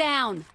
down!